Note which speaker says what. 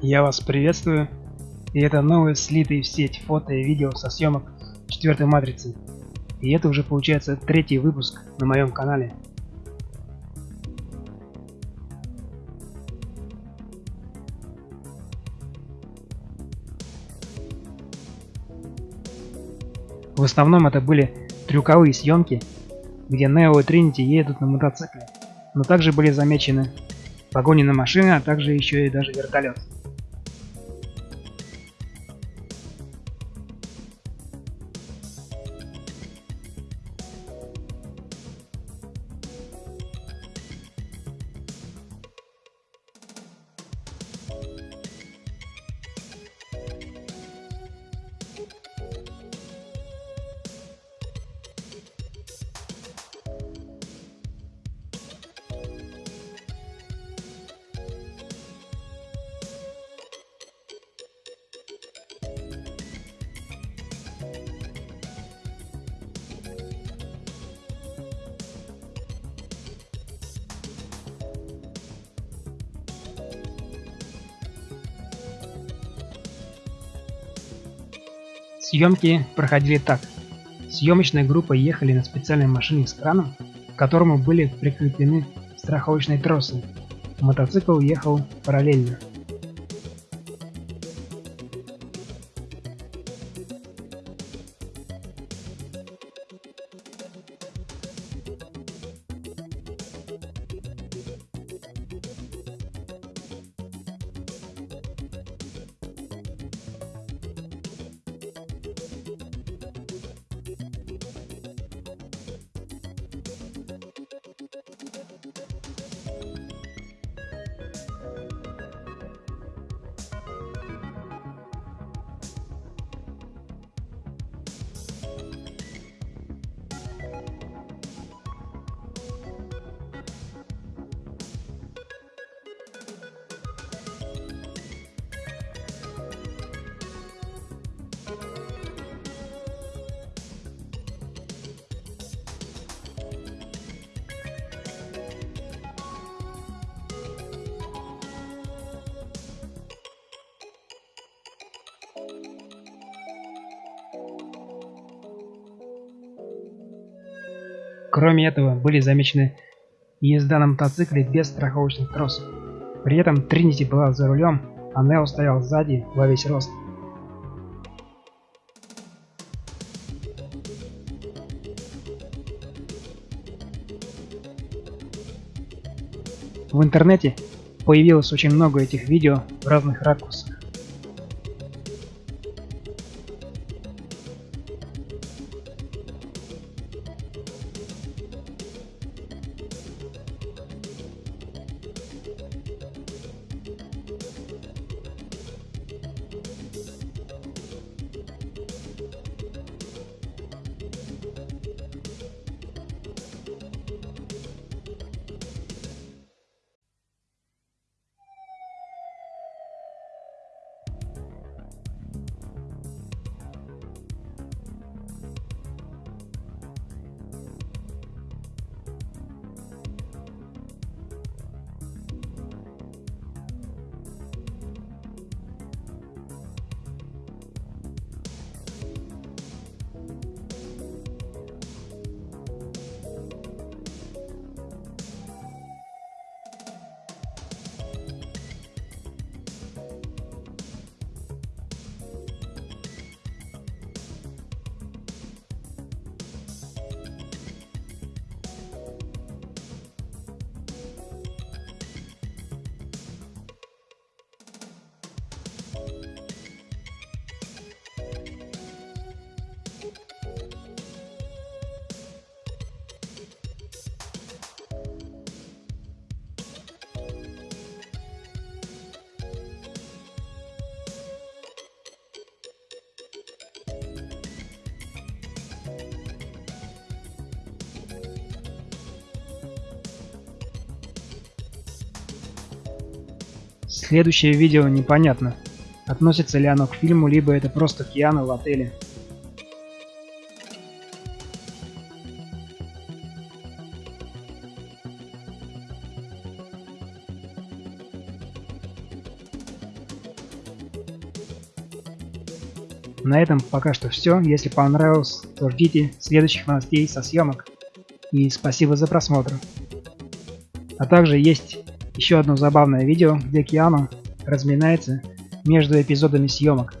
Speaker 1: Я вас приветствую, и это новые слитые в сеть фото и видео со съемок четвертой матрицы. И это уже получается третий выпуск на моем канале. В основном это были трюковые съемки, где Нео и Тринити едут на мотоцикле, но также были замечены погони на машины, а также еще и даже вертолет. Съемки проходили так. Съемочная группа ехали на специальной машине с краном, к которому были прикреплены страховочные тросы. Мотоцикл ехал параллельно. Кроме этого, были замечены езда на мотоцикле без страховочных тросов. При этом Тринити была за рулем, а Нео стоял сзади во весь рост. В интернете появилось очень много этих видео в разных ракурсах. Следующее видео непонятно, относится ли оно к фильму, либо это просто Киану в отеле. На этом пока что все. Если понравилось, то ждите следующих новостей со съемок. И спасибо за просмотр. А также есть еще одно забавное видео, где Киану разминается между эпизодами съемок.